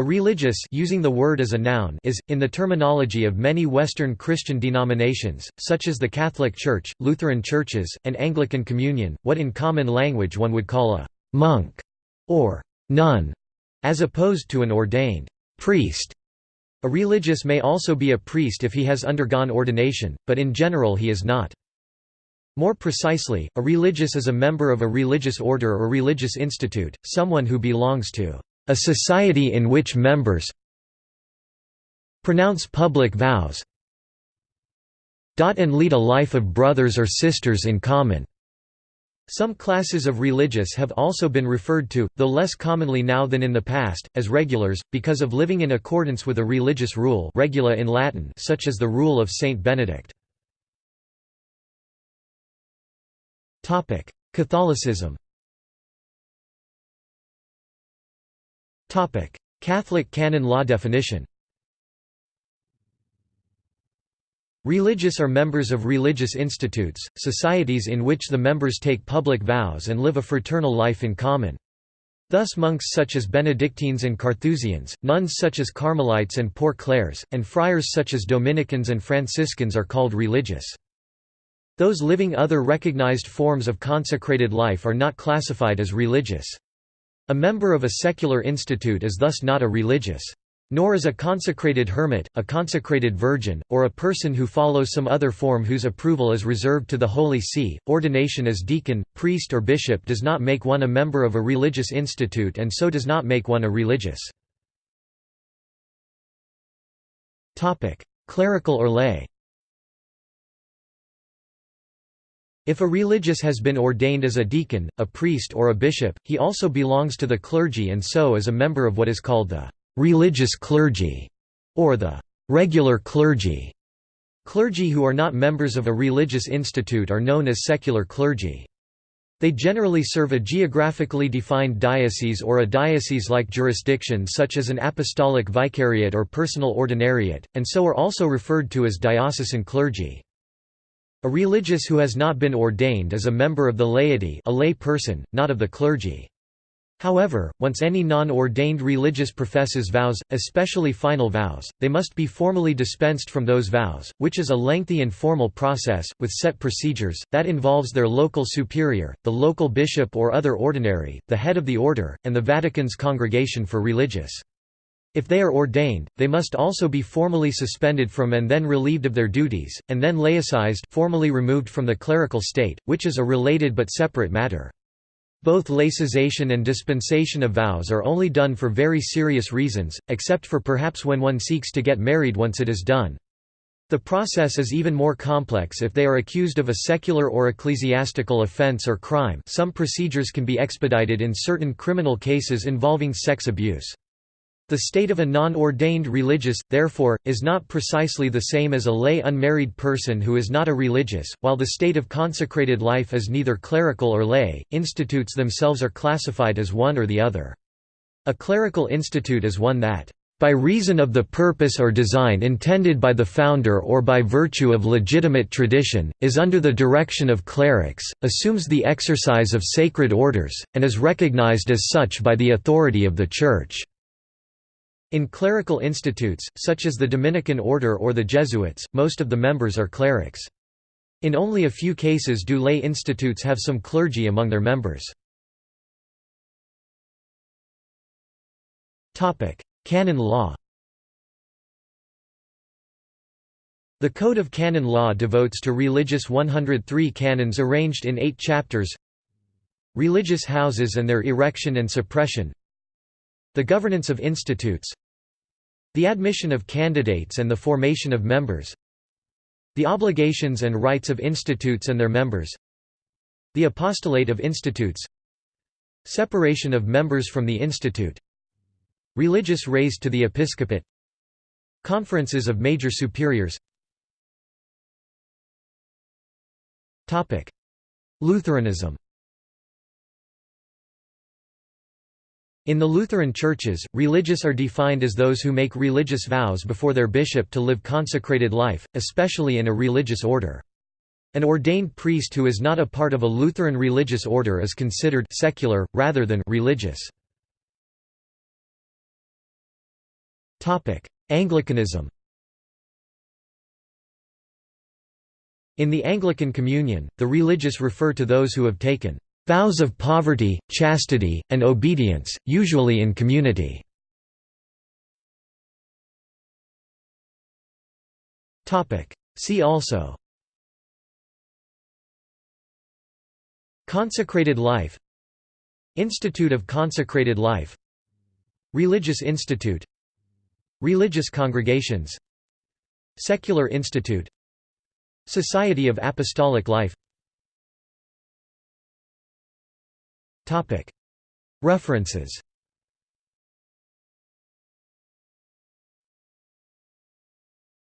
A religious using the word as a noun is, in the terminology of many Western Christian denominations, such as the Catholic Church, Lutheran churches, and Anglican Communion, what in common language one would call a «monk» or «nun», as opposed to an ordained «priest». A religious may also be a priest if he has undergone ordination, but in general he is not. More precisely, a religious is a member of a religious order or religious institute, someone who belongs to a society in which members pronounce public vows and lead a life of brothers or sisters in common. Some classes of religious have also been referred to, though less commonly now than in the past, as regulars, because of living in accordance with a religious rule regula in Latin such as the rule of Saint Benedict. Catholicism Catholic canon law definition Religious are members of religious institutes, societies in which the members take public vows and live a fraternal life in common. Thus monks such as Benedictines and Carthusians, nuns such as Carmelites and Poor Clares, and friars such as Dominicans and Franciscans are called religious. Those living other recognized forms of consecrated life are not classified as religious. A member of a secular institute is thus not a religious. Nor is a consecrated hermit, a consecrated virgin, or a person who follows some other form whose approval is reserved to the Holy See. Ordination as deacon, priest, or bishop does not make one a member of a religious institute and so does not make one a religious. Clerical or lay If a religious has been ordained as a deacon, a priest or a bishop, he also belongs to the clergy and so is a member of what is called the «religious clergy» or the «regular clergy». Clergy who are not members of a religious institute are known as secular clergy. They generally serve a geographically defined diocese or a diocese-like jurisdiction such as an apostolic vicariate or personal ordinariate, and so are also referred to as diocesan clergy. A religious who has not been ordained is a member of the laity a lay person, not of the clergy. However, once any non-ordained religious professes vows, especially final vows, they must be formally dispensed from those vows, which is a lengthy and formal process, with set procedures, that involves their local superior, the local bishop or other ordinary, the head of the order, and the Vatican's Congregation for Religious. If they are ordained, they must also be formally suspended from and then relieved of their duties, and then laicized formally removed from the clerical state, which is a related but separate matter. Both laicization and dispensation of vows are only done for very serious reasons, except for perhaps when one seeks to get married once it is done. The process is even more complex if they are accused of a secular or ecclesiastical offense or crime some procedures can be expedited in certain criminal cases involving sex abuse. The state of a non-ordained religious, therefore, is not precisely the same as a lay unmarried person who is not a religious, while the state of consecrated life is neither clerical or lay. Institutes themselves are classified as one or the other. A clerical institute is one that by reason of the purpose or design intended by the founder or by virtue of legitimate tradition, is under the direction of clerics, assumes the exercise of sacred orders, and is recognized as such by the authority of the Church. In clerical institutes, such as the Dominican order or the Jesuits, most of the members are clerics. In only a few cases do lay institutes have some clergy among their members. Canon law The Code of Canon Law devotes to religious 103 canons arranged in eight chapters Religious houses and their erection and suppression the governance of institutes The admission of candidates and the formation of members The obligations and rights of institutes and their members The apostolate of institutes Separation of members from the institute Religious raised to the episcopate Conferences of major superiors. Lutheranism In the Lutheran churches, religious are defined as those who make religious vows before their bishop to live consecrated life, especially in a religious order. An ordained priest who is not a part of a Lutheran religious order is considered secular, rather than religious. Anglicanism In the Anglican Communion, the religious refer to those who have taken vows of poverty, chastity, and obedience, usually in community. See also. Consecrated life. Institute of Consecrated Life. Religious Institute. Religious congregations. Secular Institute. Society of Apostolic Life References